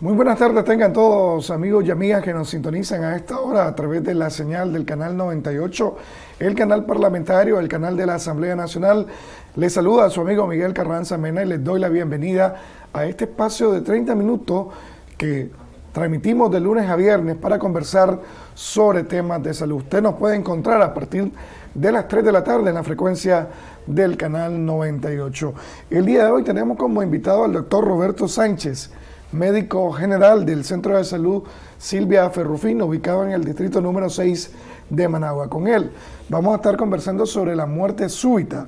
Muy buenas tardes tengan todos amigos y amigas que nos sintonizan a esta hora a través de la señal del canal 98, el canal parlamentario, el canal de la Asamblea Nacional. Les saluda a su amigo Miguel Carranza Mena y les doy la bienvenida a este espacio de 30 minutos que transmitimos de lunes a viernes para conversar sobre temas de salud. Usted nos puede encontrar a partir de las 3 de la tarde en la frecuencia del canal 98. El día de hoy tenemos como invitado al doctor Roberto Sánchez, médico general del Centro de Salud Silvia Ferrufino, ubicado en el distrito número 6 de Managua. Con él vamos a estar conversando sobre la muerte súbita,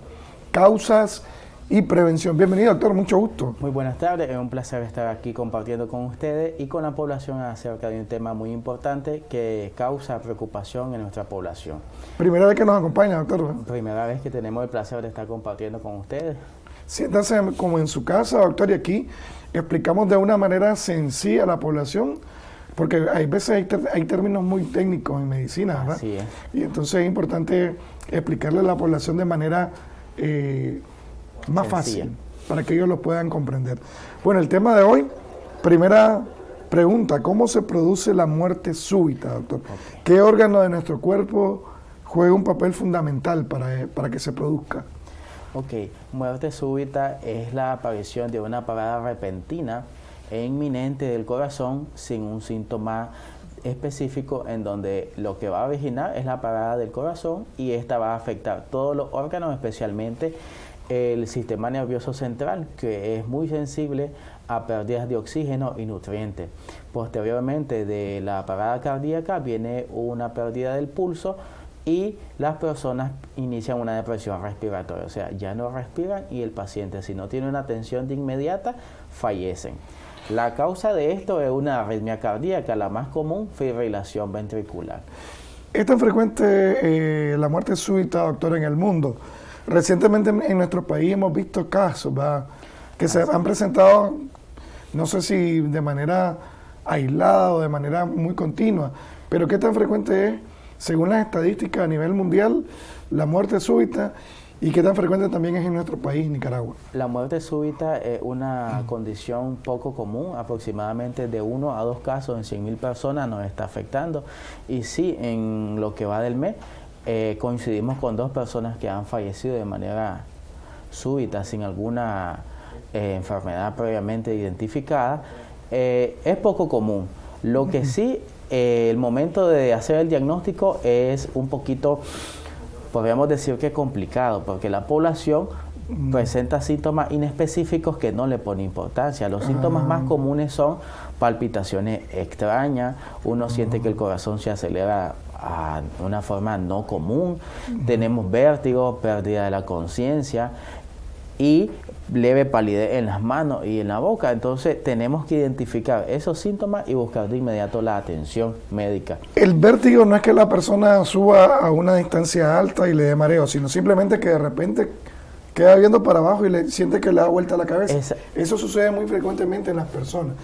causas y prevención. Bienvenido, doctor, mucho gusto. Muy buenas tardes, es un placer estar aquí compartiendo con ustedes y con la población acerca de un tema muy importante que causa preocupación en nuestra población. Primera vez que nos acompaña, doctor. Primera vez que tenemos el placer de estar compartiendo con ustedes. Siéntase como en su casa, doctor, y aquí explicamos de una manera sencilla a la población, porque hay veces hay, términos muy técnicos en medicina, ¿verdad? Así es. Y entonces es importante explicarle a la población de manera eh, más fácil, para que ellos lo puedan comprender. Bueno, el tema de hoy, primera pregunta, ¿cómo se produce la muerte súbita, doctor? ¿Qué órgano de nuestro cuerpo juega un papel fundamental para, para que se produzca? Ok, muerte súbita es la aparición de una parada repentina e inminente del corazón sin un síntoma específico en donde lo que va a originar es la parada del corazón y esta va a afectar todos los órganos, especialmente el sistema nervioso central, que es muy sensible a pérdidas de oxígeno y nutrientes. Posteriormente de la parada cardíaca viene una pérdida del pulso, y las personas inician una depresión respiratoria, o sea, ya no respiran y el paciente si no tiene una atención de inmediata fallecen. La causa de esto es una arritmia cardíaca, la más común, fibrilación ventricular. Es tan frecuente eh, la muerte súbita, doctor, en el mundo. Recientemente en nuestro país hemos visto casos que se han presentado, no sé si de manera aislada o de manera muy continua, pero ¿qué tan frecuente es según las estadísticas a nivel mundial, la muerte súbita y qué tan frecuente también es en nuestro país, Nicaragua. La muerte súbita es una condición poco común, aproximadamente de uno a dos casos en 100.000 personas nos está afectando. Y sí, en lo que va del mes, eh, coincidimos con dos personas que han fallecido de manera súbita, sin alguna eh, enfermedad previamente identificada. Eh, es poco común. Lo que sí eh, el momento de hacer el diagnóstico es un poquito, podríamos decir que complicado, porque la población presenta síntomas inespecíficos que no le pone importancia. Los síntomas más ah. comunes son palpitaciones extrañas, uno siente que el corazón se acelera a una forma no común, tenemos vértigo, pérdida de la conciencia y leve palidez en las manos y en la boca. Entonces tenemos que identificar esos síntomas y buscar de inmediato la atención médica. El vértigo no es que la persona suba a una distancia alta y le dé mareo, sino simplemente que de repente queda viendo para abajo y le siente que le da vuelta la cabeza. Eso sucede muy frecuentemente en las personas.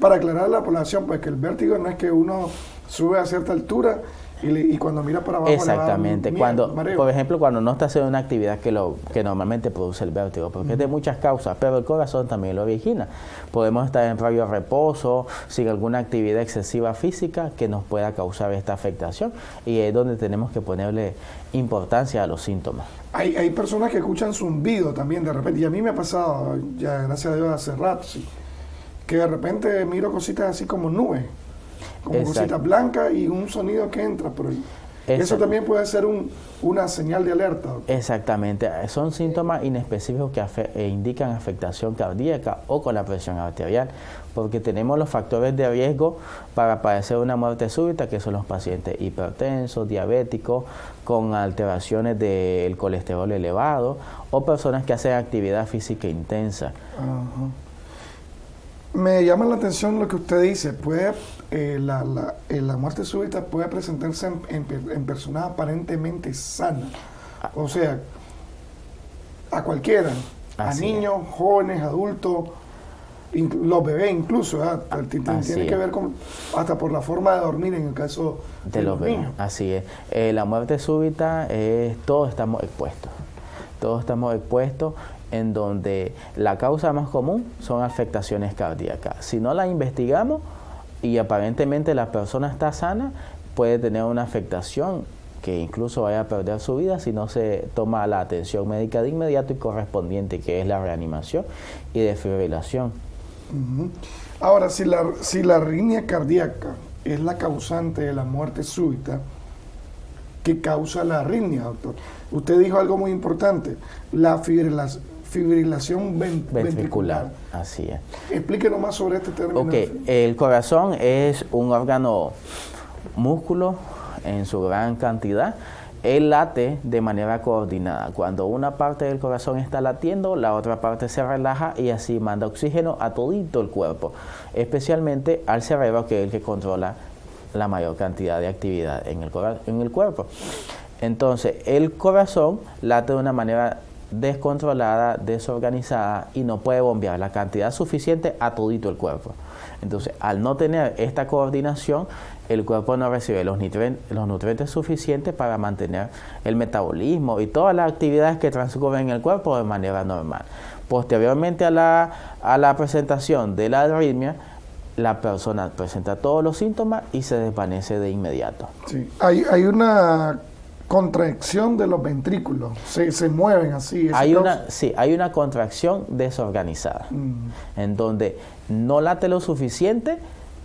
para aclarar a la población, pues que el vértigo no es que uno sube a cierta altura y, cuando mira para abajo Exactamente, cuando, por ejemplo, cuando no está haciendo una actividad que lo que normalmente produce el vértigo, porque es de muchas causas, pero el corazón también lo origina. Podemos estar en radio reposo, sin alguna actividad excesiva física que nos pueda causar esta afectación y es donde tenemos que ponerle importancia a los síntomas. Hay, hay personas que escuchan zumbido también de repente, y a mí me ha pasado, ya gracias a Dios hace rato, sí, que de repente miro cositas así como nubes como cosita blanca y un sonido que entra por ahí. Eso también puede ser una señal de alerta. Exactamente, son síntomas inespecíficos que eh, indican afectación cardíaca o con la presión arterial, porque tenemos los factores de riesgo para padecer una muerte súbita, que son los pacientes hipertensos, diabéticos, con alteraciones del colesterol elevado o personas que hacen actividad física intensa. Me llama la atención lo que usted dice, puede eh, la, la, eh, la, muerte súbita puede presentarse en, en, personas aparentemente sanas. O sea, a cualquiera, a niños, jóvenes, adultos, los bebés incluso, tiene que ver con hasta por la forma de dormir en el caso de, los, Niños. Así es. Eh, la muerte súbita es todos estamos expuestos. Todos estamos expuestos en donde la causa más común son afectaciones cardíacas. Si no la investigamos y aparentemente la persona está sana, puede tener una afectación que incluso vaya a perder su vida si no se toma la atención médica de inmediato y correspondiente, que es la reanimación y defibrilación. Ahora, si la, si la arritmia cardíaca es la causante de la muerte súbita, ¿qué causa la arritmia, doctor? Usted dijo algo muy importante, la fibrilación, ventricular. Así es. Explíquenos más sobre este término. Ok, el corazón es un órgano músculo en su gran cantidad, él late de manera coordinada. Cuando una parte del corazón está latiendo, la otra parte se relaja y así manda oxígeno a todito el cuerpo, especialmente al cerebro que es el que controla la mayor cantidad de actividad en el, en el cuerpo. Entonces, el corazón late de una manera descontrolada, desorganizada y no puede bombear la cantidad suficiente a todito el cuerpo. Entonces, al no tener esta coordinación, el cuerpo no recibe los, los nutrientes suficientes para mantener el metabolismo y todas las actividades que transcurren en el cuerpo de manera normal. Posteriormente a la, a la presentación de la arritmia, la persona presenta todos los síntomas y se desvanece de inmediato. Sí, hay, hay una contracción de los ventrículos, se, se mueven así. Hay una, sí, hay una contracción desorganizada, mm. en donde no late lo suficiente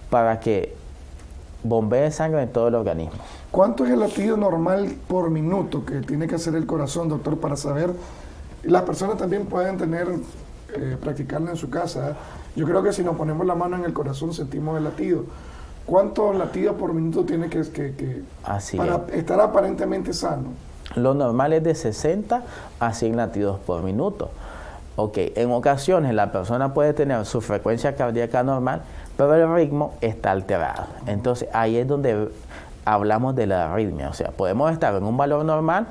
para que bombee sangre en todo el organismo. ¿Cuánto es el latido normal por minuto que tiene que hacer el corazón, doctor, para saber? Las personas también pueden tener, eh, practicarla en su casa. Yo creo que si nos ponemos la mano en el corazón sentimos el latido. ¿Cuántos latidos por minuto tiene que, que, para estar aparentemente sano? Lo normal es de 60 a 100 latidos por minuto. Ok, en ocasiones la persona puede tener su frecuencia cardíaca normal, pero el ritmo está alterado. Entonces ahí es donde hablamos de la arritmia. O sea, podemos estar en un valor normal,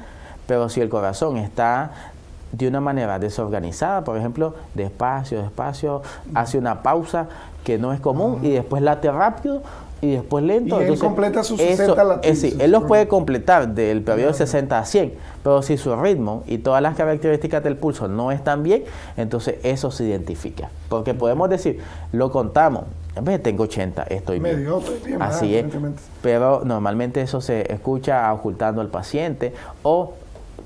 pero si el corazón está de una manera desorganizada, por ejemplo, despacio, despacio, hace una pausa que no es común y después late rápido, y después lento. Y él completa sus 60 latidos. sí, él los puede completar del periodo de 60 a 100, pero si su ritmo y todas las características del pulso no están bien, entonces eso se identifica. Porque podemos decir, lo contamos, en vez de tengo 80, estoy Medio, bien. Así es. Pero normalmente eso se escucha ocultando al paciente o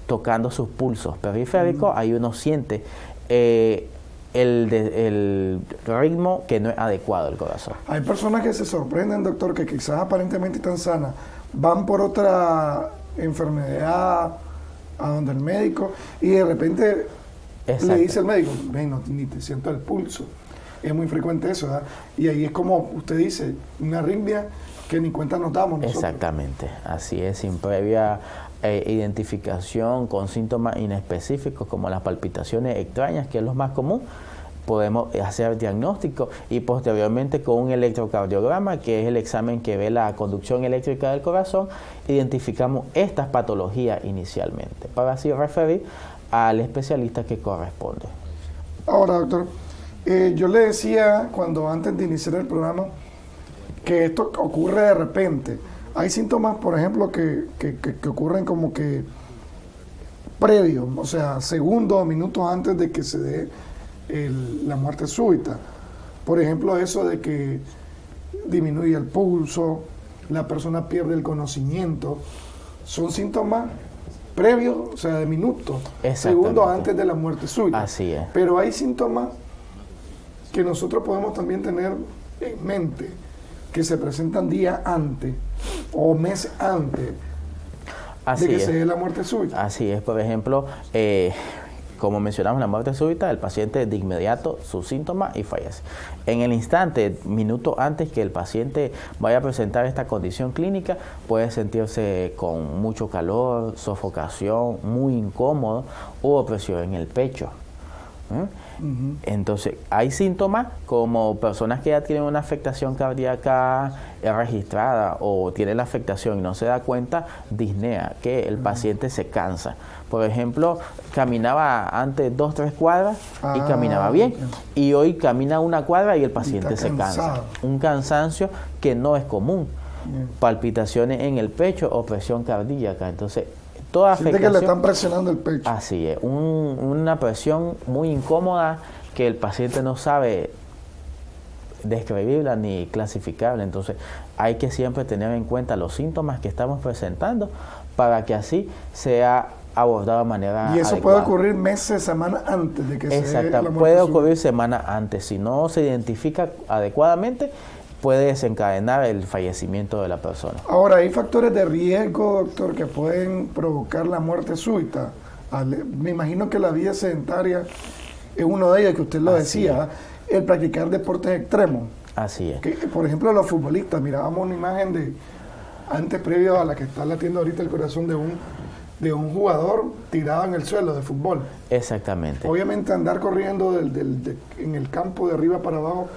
tocando sus pulsos periféricos, ahí uno siente eh, el, el, ritmo que no es adecuado del corazón. Hay personas que se sorprenden, doctor, que quizás aparentemente están sanas, van por otra enfermedad a donde el médico y de repente le dice el médico, ven, no, ni te siento el pulso. Es muy frecuente eso, ¿verdad? Y ahí es como usted dice, una arritmia que ni cuenta nos damos. Exactamente, así es, sin previa eh, identificación con síntomas inespecíficos como las palpitaciones extrañas, que es lo más común, podemos hacer diagnóstico y posteriormente con un electrocardiograma, que es el examen que ve la conducción eléctrica del corazón, identificamos estas patologías inicialmente, para así referir al especialista que corresponde. Ahora, doctor, eh, yo le decía cuando antes de iniciar el programa que esto ocurre de repente. Hay síntomas, por ejemplo, que, que ocurren como que previos, o sea, segundos o minutos antes de que se dé la muerte súbita. Por ejemplo, eso de que disminuye el pulso, la persona pierde el conocimiento, son síntomas previos, o sea, de minutos, segundos antes de la muerte súbita. Así es. Pero hay síntomas que nosotros podemos también tener en mente, que se presentan días antes o mes antes de que se dé la muerte súbita. Así es, por ejemplo, eh, como mencionamos, la muerte súbita, el paciente de inmediato sus síntomas y fallece. En el instante, minuto antes que el paciente vaya a presentar esta condición clínica, puede sentirse con mucho calor, sofocación, muy incómodo o opresión en el pecho. ¿Eh? Entonces, hay síntomas como personas que ya tienen una afectación cardíaca registrada o tienen la afectación y no se da cuenta, disnea, que el paciente se cansa. Por ejemplo, caminaba antes dos, tres cuadras y ah, caminaba bien. Y hoy camina una cuadra y el paciente se cansa. Un cansancio que no es común. Palpitaciones en el pecho o presión cardíaca. Entonces, Toda Siente que le están presionando el pecho. Así es, una presión muy incómoda que el paciente no sabe describirla ni clasificarla. Entonces hay que siempre tener en cuenta los síntomas que estamos presentando para que así sea abordado de manera Y eso puede ocurrir meses, semanas antes de que Exacto, se puede ocurrir semanas antes. Si no se identifica adecuadamente, puede desencadenar el fallecimiento de la persona. Ahora, ¿hay factores de riesgo, doctor, que pueden provocar la muerte súbita? Me imagino que la vida sedentaria es uno de ellos, que usted lo decía, el practicar deportes extremos. Así es. Que, por ejemplo, los futbolistas, mirábamos una imagen de antes previo a la que está latiendo ahorita el corazón de un de un jugador tirado en el suelo de fútbol. Exactamente. Obviamente andar corriendo del, en el campo de arriba para abajo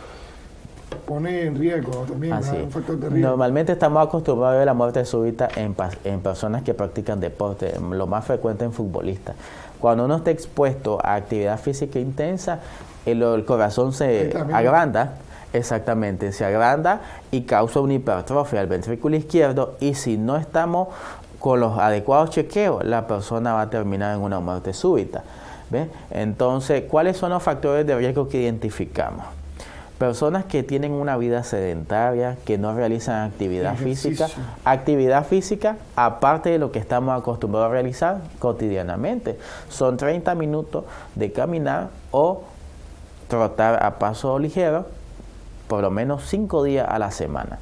pone en riesgo también, un factor de riesgo. Normalmente estamos acostumbrados a ver la muerte súbita en, en personas que practican deporte, lo más frecuente en futbolistas. Cuando uno está expuesto a actividad física intensa, el, corazón se agranda, exactamente, se agranda y causa una hipertrofia al ventrículo izquierdo y si no estamos con los adecuados chequeos, la persona va a terminar en una muerte súbita. Entonces, ¿cuáles son los factores de riesgo que identificamos? Personas que tienen una vida sedentaria, que no realizan actividad física, actividad física aparte de lo que estamos acostumbrados a realizar cotidianamente. Son 30 minutos de caminar o trotar a paso ligero por lo menos 5 días a la semana.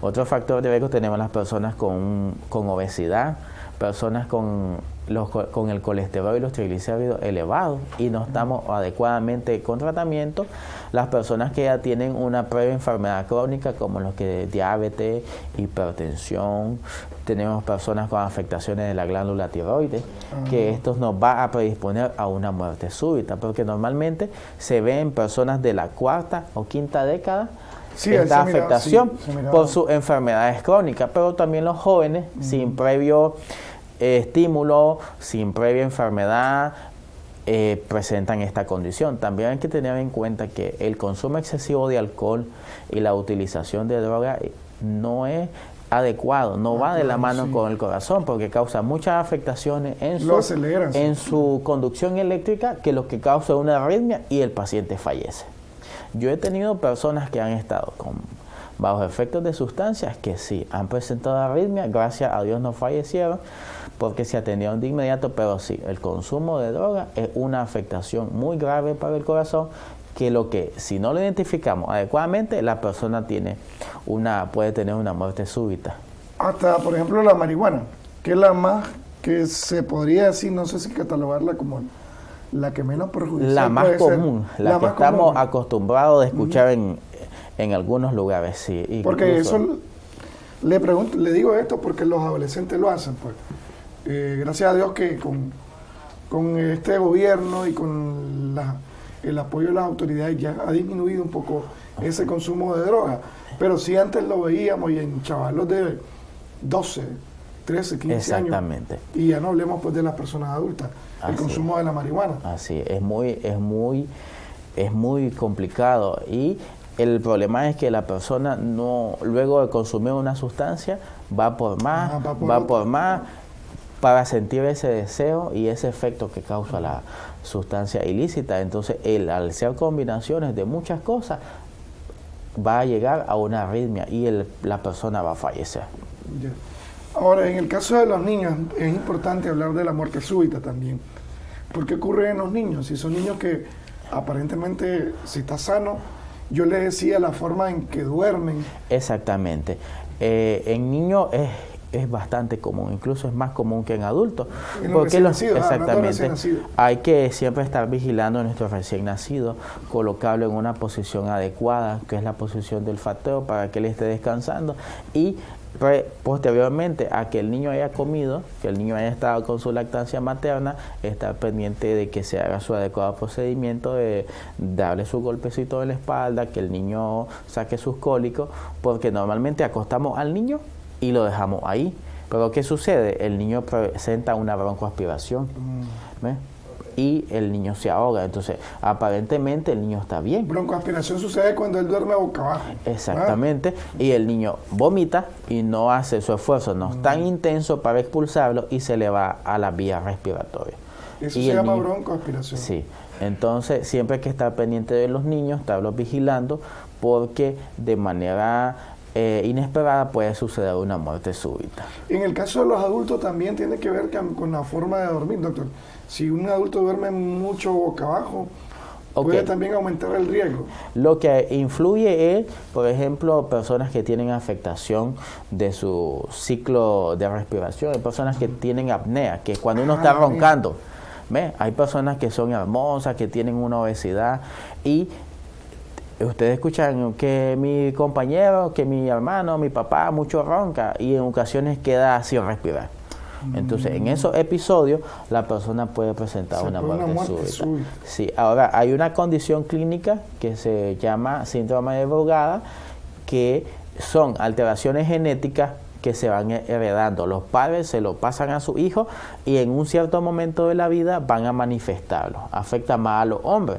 Otro factor de riesgo tenemos las personas con, con obesidad, personas con, los, con el colesterol y los triglicéridos elevados y no estamos adecuadamente con tratamiento, las personas que ya tienen una previa enfermedad crónica como los que diabetes, hipertensión, tenemos personas con afectaciones de la glándula tiroides, que esto nos va a predisponer a una muerte súbita, porque normalmente se ve en personas de la cuarta o quinta década esta afectación por sus enfermedades crónicas, pero también los jóvenes sin previo eh, estímulo, sin previa enfermedad, eh, presentan esta condición. También hay que tener en cuenta que el consumo excesivo de alcohol y la utilización de droga eh, no es adecuado, no va de la mano con el corazón porque causa muchas afectaciones en su, en su conducción eléctrica que lo que causa una arritmia y el paciente fallece. Yo he tenido personas que han estado con bajo efectos de sustancias que sí han presentado arritmia, gracias a Dios no fallecieron porque se atendieron de inmediato, pero sí, el consumo de droga es una afectación muy grave para el corazón que lo que si no lo identificamos adecuadamente la persona tiene una puede tener una muerte súbita. Hasta por ejemplo la marihuana, que es la más que se podría decir, no sé si catalogarla como la que menos perjudicial La más común, la, que estamos acostumbrados a escuchar en, en, algunos lugares, sí. Porque eso, le, pregunto, le digo esto porque los adolescentes lo hacen, pues. Eh, gracias a Dios que con, con este gobierno y con el apoyo de las autoridades ya ha disminuido un poco ese consumo de droga. Pero si antes lo veíamos y en chavalos de 12, 13, 15 Exactamente. años. Y ya no hablemos pues de las personas adultas el consumo de la marihuana. Así, es muy, es muy, es muy complicado y el problema es que la persona no, luego de consumir una sustancia, va por más, va, por, más, para sentir ese deseo y ese efecto que causa la sustancia ilícita. Entonces, al ser combinaciones de muchas cosas, va a llegar a una arritmia y el, la persona va a fallecer. Ahora, en el caso de los niños, es importante hablar de la muerte súbita también. ¿Por qué ocurre en los niños? Si son niños que aparentemente, si está sano, yo les decía la forma en que duermen. Exactamente. Eh, en niños es, es bastante común, incluso es más común que en adultos. porque los, ah, exactamente, hay que siempre estar vigilando a nuestro recién nacido, colocarlo en una posición adecuada, que es la posición del fateo, para que él esté descansando y posteriormente a que el niño haya comido, que el niño haya estado con su lactancia materna, estar pendiente de que se haga su adecuado procedimiento de darle su golpecito en la espalda, que el niño saque sus cólicos, porque normalmente acostamos al niño y lo dejamos ahí. Pero ¿qué sucede? El niño presenta una broncoaspiración. Mm. y el niño se ahoga. Entonces, aparentemente el niño está bien. Broncoaspiración sucede cuando él duerme boca abajo. Exactamente. Y el niño vomita y no hace su esfuerzo, no es tan mm. intenso para expulsarlo y se le va a la vía respiratoria. Eso se llama broncoaspiración. Sí. Entonces, siempre hay que estar pendiente de los niños, estarlos vigilando, porque de manera eh, inesperada puede suceder una muerte súbita. En el caso de los adultos también tiene que ver con la forma de dormir, doctor. Si un adulto duerme mucho boca abajo, puede también aumentar el riesgo. Lo que influye es, por ejemplo, personas que tienen afectación de su ciclo de respiración, personas que tienen apnea, que cuando uno está ah, roncando, ¿ve? hay personas que son hermosas, que tienen una obesidad y ustedes escuchan que mi compañero, que mi hermano, mi papá mucho ronca y en ocasiones queda sin respirar. Entonces, en esos episodios, la persona puede presentar una muerte, súbita. Sí, ahora hay una condición clínica que se llama síndrome de Brugada, que son alteraciones genéticas que se van heredando. Los padres se lo pasan a su hijo y en un cierto momento de la vida van a manifestarlo. Afecta más a los hombres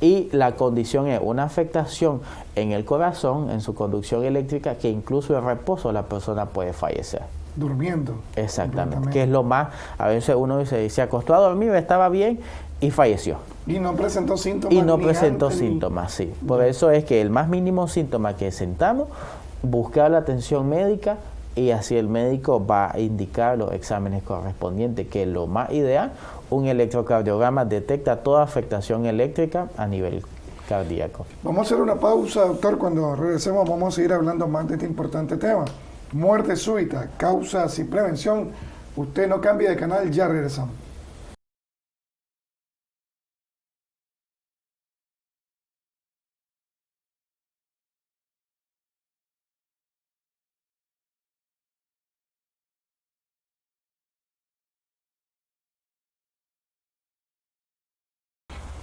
y la condición es una afectación en el corazón, en su conducción eléctrica, que incluso en reposo la persona puede fallecer. Durmiendo. Exactamente, que es lo más, a veces uno dice, se acostó a dormir, estaba bien y falleció. Y no presentó síntomas. Y no presentó síntomas, sí. Por eso es que el más mínimo síntoma que sentamos, buscar la atención médica y así el médico va a indicar los exámenes correspondientes, que es lo más ideal. Un electrocardiograma detecta toda afectación eléctrica a nivel cardíaco. Vamos a hacer una pausa, doctor. Cuando regresemos vamos a seguir hablando más de este importante tema. Muerte súbita, causas y prevención. Usted no cambie de canal, ya regresamos.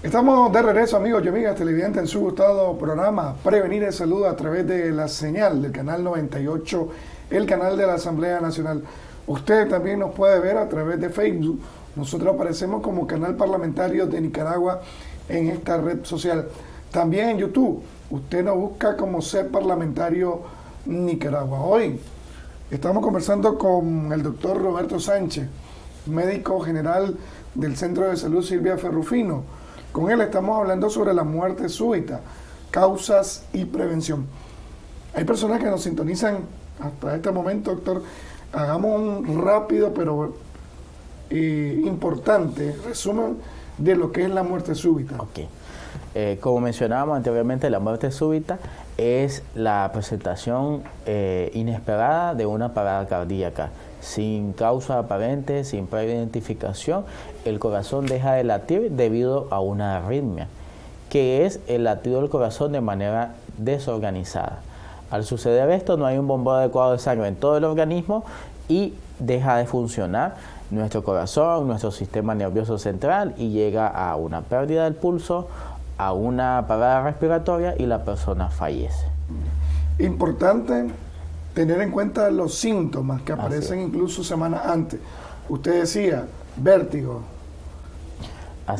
Estamos de regreso, amigos y amigas televidentes, en su gustado programa Prevenir el Salud a través de la señal del canal 98, el canal de la Asamblea Nacional. Usted también nos puede ver a través de Facebook. Nosotros aparecemos como canal parlamentario de Nicaragua en esta red social. También en YouTube. Usted nos busca como ser parlamentario Nicaragua. Hoy estamos conversando con el doctor Roberto Sánchez, médico general del Centro de Salud Silvia Ferrufino con él estamos hablando sobre la muerte súbita, causas y prevención. Hay personas que nos sintonizan hasta este momento, doctor. Hagamos un rápido pero eh, importante resumen de lo que es la muerte súbita. Ok. Eh, como mencionábamos anteriormente, la muerte súbita es la presentación eh, inesperada de una parada cardíaca sin causa aparente, sin previa identificación, el corazón deja de latir debido a una arritmia, que es el latido del corazón de manera desorganizada. Al suceder esto, no hay un bombeo adecuado de sangre en todo el organismo y deja de funcionar nuestro corazón, nuestro sistema nervioso central y llega a una pérdida del pulso, a una parada respiratoria y la persona fallece. Importante tener en cuenta los síntomas que aparecen incluso semanas antes. Usted decía vértigo,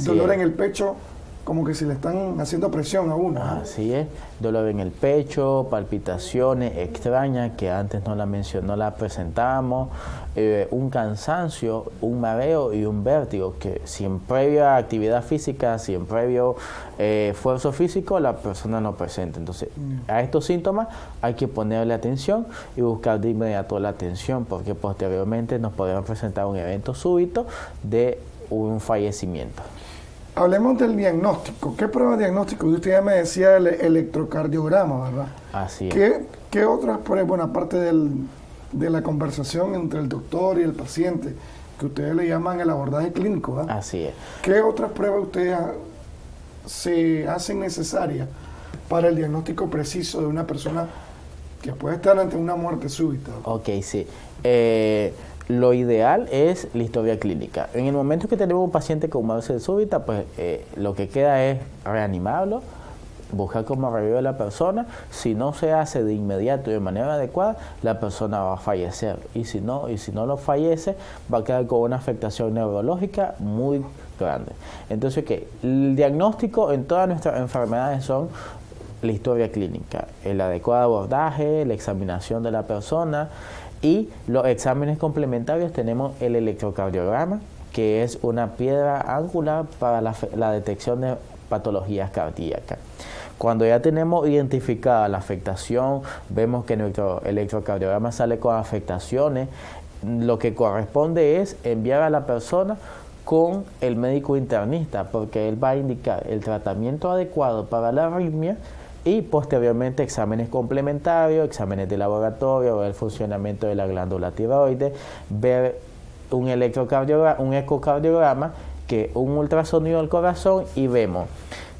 dolor en el pecho, como que si le están haciendo presión a uno. Así es, dolor en el pecho, palpitaciones extrañas que antes no la mencionó, la presentamos, eh, un cansancio, un mareo y un vértigo que sin previa actividad física, sin previo eh, esfuerzo físico, la persona no presenta. Entonces, mm. a estos síntomas hay que ponerle atención y buscar de inmediato la atención porque posteriormente nos podemos presentar un evento súbito de un fallecimiento. Hablemos del diagnóstico. ¿Qué prueba de diagnóstico? Usted ya me decía el electrocardiograma, ¿verdad? Así es. ¿Qué, qué otras pruebas, bueno, aparte de la conversación entre el doctor y el paciente, que ustedes le llaman el abordaje clínico, ¿verdad? Así es. ¿Qué otras pruebas ustedes se hacen necesarias para el diagnóstico preciso de una persona que puede estar ante una muerte súbita? Ok, sí. Eh, lo ideal es la historia clínica. En el momento que tenemos un paciente con muerte súbita, pues eh, lo que queda es reanimarlo, buscar cómo revive la persona. Si no se hace de inmediato y de manera adecuada, la persona va a fallecer. Y si no, y si no lo fallece, va a quedar con una afectación neurológica muy grande. Entonces, ¿qué? El diagnóstico en todas nuestras enfermedades son la historia clínica, el adecuado abordaje, la examinación de la persona y los exámenes complementarios tenemos el electrocardiograma, que es una piedra angular para la, detección de patologías cardíacas. Cuando ya tenemos identificada la afectación, vemos que nuestro electrocardiograma sale con afectaciones, lo que corresponde es enviar a la persona con el médico internista, porque él va a indicar el tratamiento adecuado para la arritmia y posteriormente exámenes complementarios, exámenes de laboratorio, ver el funcionamiento de la glándula tiroides, ver un electrocardiograma, un ecocardiograma, que un ultrasonido del corazón y vemos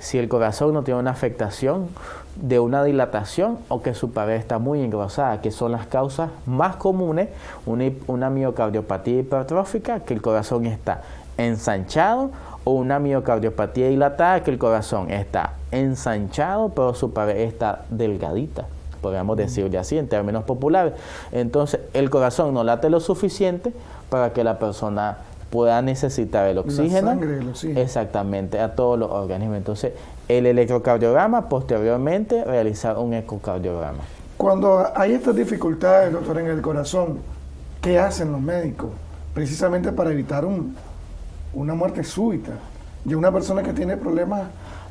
si el corazón no tiene una afectación de una dilatación o que su pared está muy engrosada, que son las causas más comunes, una, una miocardiopatía hipertrófica, que el corazón está ensanchado, o una miocardiopatía dilatada, que el corazón está ensanchado, pero su pared está delgadita, podríamos decirle así en términos populares. Entonces, el corazón no late lo suficiente para que la persona pueda necesitar el oxígeno, el oxígeno. Exactamente, a todos los organismos. Entonces, el electrocardiograma, posteriormente, realizar un ecocardiograma. Cuando hay estas dificultades, doctor, en el corazón, ¿qué hacen los médicos? Precisamente para evitar un, una muerte súbita de una persona que tiene problemas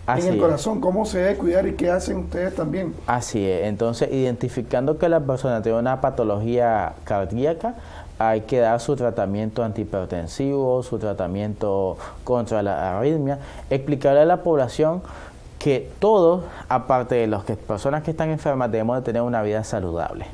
en el corazón. ¿Cómo se debe cuidar y qué hacen ustedes también? Así es. Entonces, identificando que la persona tiene una patología cardíaca, hay que dar su tratamiento antihipertensivo, su tratamiento contra la arritmia, explicarle a la población que todos, aparte de las que, personas que están enfermas, debemos de tener una vida saludable.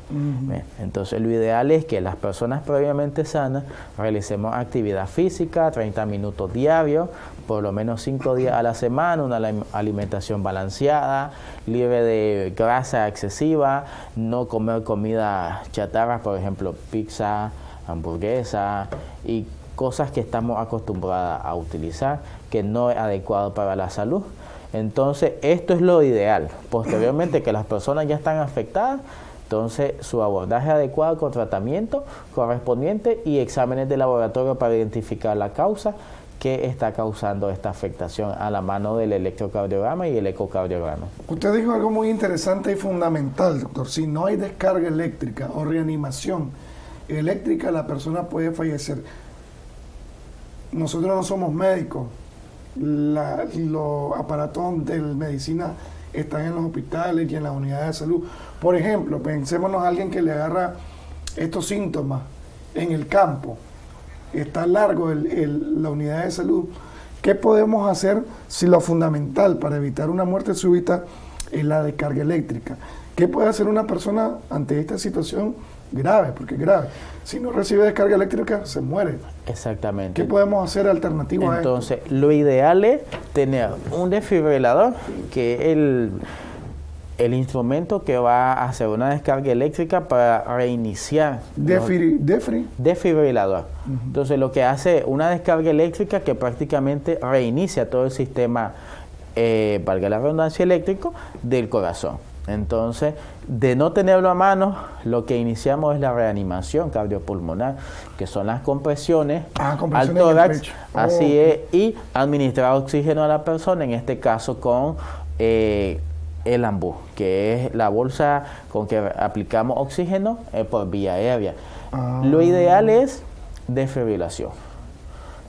Entonces, lo ideal es que las personas previamente sanas realicemos actividad física, 30 minutos diarios, por lo menos 5 días a la semana, una alimentación balanceada, libre de grasa excesiva, no comer comida chatarra, por ejemplo, pizza, hamburguesa y cosas que estamos acostumbrados a utilizar que no es adecuado para la salud. Entonces, esto es lo ideal. Posteriormente, que las personas ya están afectadas, entonces su abordaje adecuado con tratamiento correspondiente y exámenes de laboratorio para identificar la causa que está causando esta afectación a la mano del electrocardiograma y el ecocardiograma. Usted dijo algo muy interesante y fundamental, doctor. Si no hay descarga eléctrica o reanimación, eléctrica, la persona puede fallecer. Nosotros no somos médicos. Los aparatos de medicina están en los hospitales y en las unidades de salud. Por ejemplo, pensémonos a alguien que le agarra estos síntomas en el campo. Está largo la unidad de salud. ¿Qué podemos hacer si lo fundamental para evitar una muerte súbita es la descarga eléctrica? ¿Qué puede hacer una persona ante esta situación grave, porque es grave. Si no recibe descarga eléctrica, se muere. Exactamente. ¿Qué podemos hacer alternativo a esto? Entonces, lo ideal es tener un desfibrilador, que es el, el instrumento que va a hacer una descarga eléctrica para reiniciar. Defri, defri. Desfibrilador. Entonces, lo que hace una descarga eléctrica que prácticamente reinicia todo el sistema, eh, valga la redundancia, eléctrico del corazón. Entonces, de no tenerlo a mano, lo que iniciamos es la reanimación cardiopulmonar, que son las compresiones, ah, al tórax, así es, y administrar oxígeno a la persona, en este caso con eh, el ambú, que es la bolsa con que aplicamos oxígeno eh, por vía aérea. Ah. Lo ideal es desfibrilación.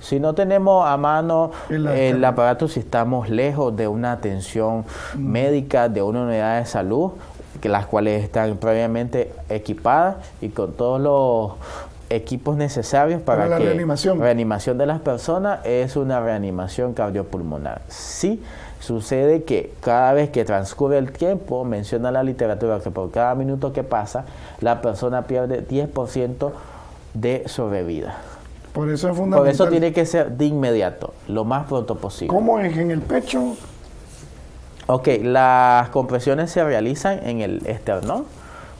Si no tenemos a mano el, aparato, si estamos lejos de una atención mm. médica, de una unidad de salud, que las cuales están previamente equipadas y con todos los equipos necesarios para, la que reanimación. reanimación de las personas es una reanimación cardiopulmonar. Sí sucede que cada vez que transcurre el tiempo, menciona la literatura que por cada minuto que pasa, la persona pierde 10% de sobrevida. Por eso es fundamental. Por eso tiene que ser de inmediato, lo más pronto posible. ¿Cómo es en el pecho? Ok, las compresiones se realizan en el esternón,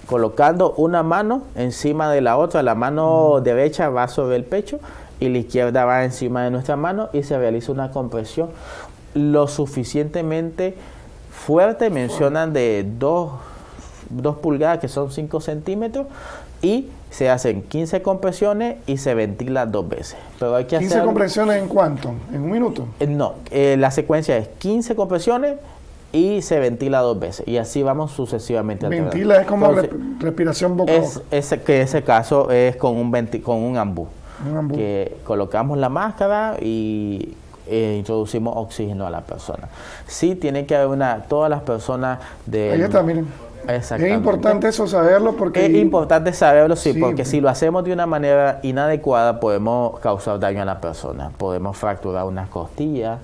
colocando una mano encima de la otra. La mano derecha va sobre el pecho y la izquierda va encima de nuestra mano y se realiza una compresión lo suficientemente fuerte, mencionan de 2 pulgadas que son 5 centímetros y se hacen 15 compresiones y se ventila dos veces. Pero hay que 15 compresiones en cuánto? ¿En un minuto? Eh, no, eh, la secuencia es 15 compresiones y se ventila dos veces y así vamos sucesivamente. Ventila es como respiración boca es, que ese caso es con un con un ambú, que colocamos la máscara y eh, introducimos oxígeno a la persona. Sí tiene que haber una todas las personas de Ahí está, miren. Es importante eso saberlo porque... Es importante saberlo, sí, porque si lo hacemos de una manera inadecuada podemos causar daño a la persona. Podemos fracturar unas costillas,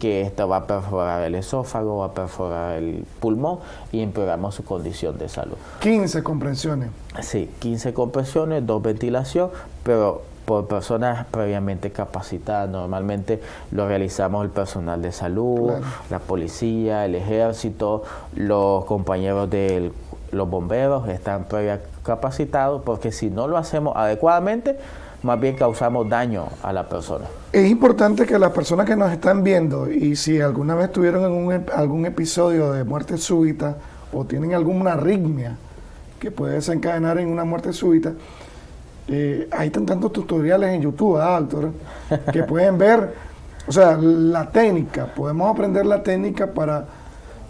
que esto va a perforar el esófago, va a perforar el pulmón y empeoramos su condición de salud. 15 compresiones. Sí, 15 compresiones, dos ventilación, pero por personas previamente capacitadas. Normalmente lo realizamos el personal de salud, la policía, el ejército, los compañeros de los bomberos están previamente capacitados porque si no lo hacemos adecuadamente, más bien causamos daño a la persona. Es importante que las personas que nos están viendo y si alguna vez tuvieron algún, algún episodio de muerte súbita o tienen alguna arritmia que puede desencadenar en una muerte súbita, eh, hay tantos tutoriales en YouTube, ¿ah, doctor? Que pueden ver, o sea, la técnica, podemos aprender la técnica para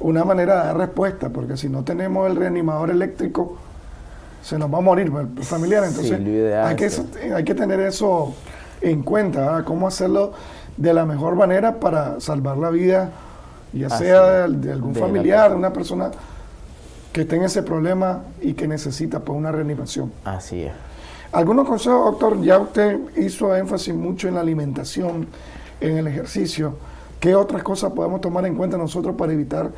una manera de dar respuesta, porque si no tenemos el reanimador eléctrico, se nos va a morir el familiar. Entonces, hay, que, hay que tener eso en cuenta, cómo hacerlo de la mejor manera para salvar la vida, ya sea de, algún familiar, de una persona que tenga ese problema y que necesita pues, una reanimación. Así es. Algunos consejos, doctor, ya usted hizo énfasis mucho en la alimentación, en el ejercicio. ¿Qué otras cosas podemos tomar en cuenta nosotros para evitar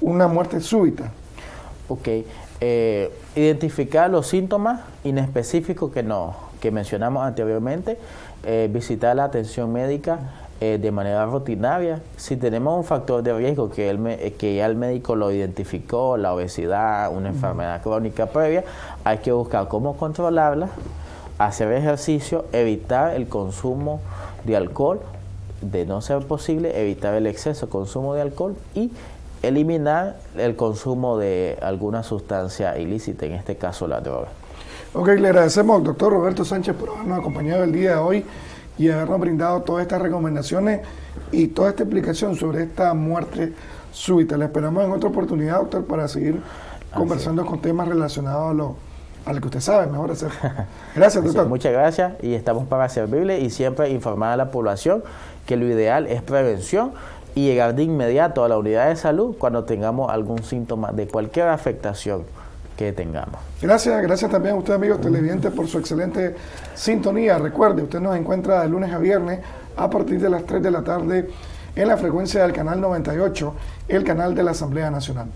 una muerte súbita? Ok, eh, identificar los síntomas inespecíficos que, no, que mencionamos anteriormente, eh, visitar la atención médica eh, de manera rutinaria. Si tenemos un factor de riesgo que, el, que ya el médico lo identificó, la obesidad, una enfermedad crónica previa, hay que buscar cómo controlarla, hacer ejercicio, evitar el consumo de alcohol, de no ser posible, evitar el exceso de consumo de alcohol y eliminar el consumo de alguna sustancia ilícita, en este caso la droga. Ok, le agradecemos al doctor Roberto Sánchez por habernos acompañado el día de hoy y habernos brindado todas estas recomendaciones y toda esta explicación sobre esta muerte súbita. Le esperamos en otra oportunidad, doctor, para seguir conversando con temas relacionados a lo, a lo que usted sabe mejor hacer. Gracias, doctor. muchas gracias y estamos para servirle y siempre informar a la población que lo ideal es prevención y llegar de inmediato a la unidad de salud cuando tengamos algún síntoma de cualquier afectación que tengamos. Gracias, gracias también a usted, amigos televidentes, por su excelente sintonía. Recuerde, usted nos encuentra de lunes a viernes a partir de las 3 de la tarde en la frecuencia del canal 98, el canal de la Asamblea Nacional.